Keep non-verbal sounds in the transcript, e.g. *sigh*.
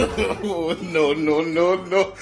*laughs* no, no, no, no.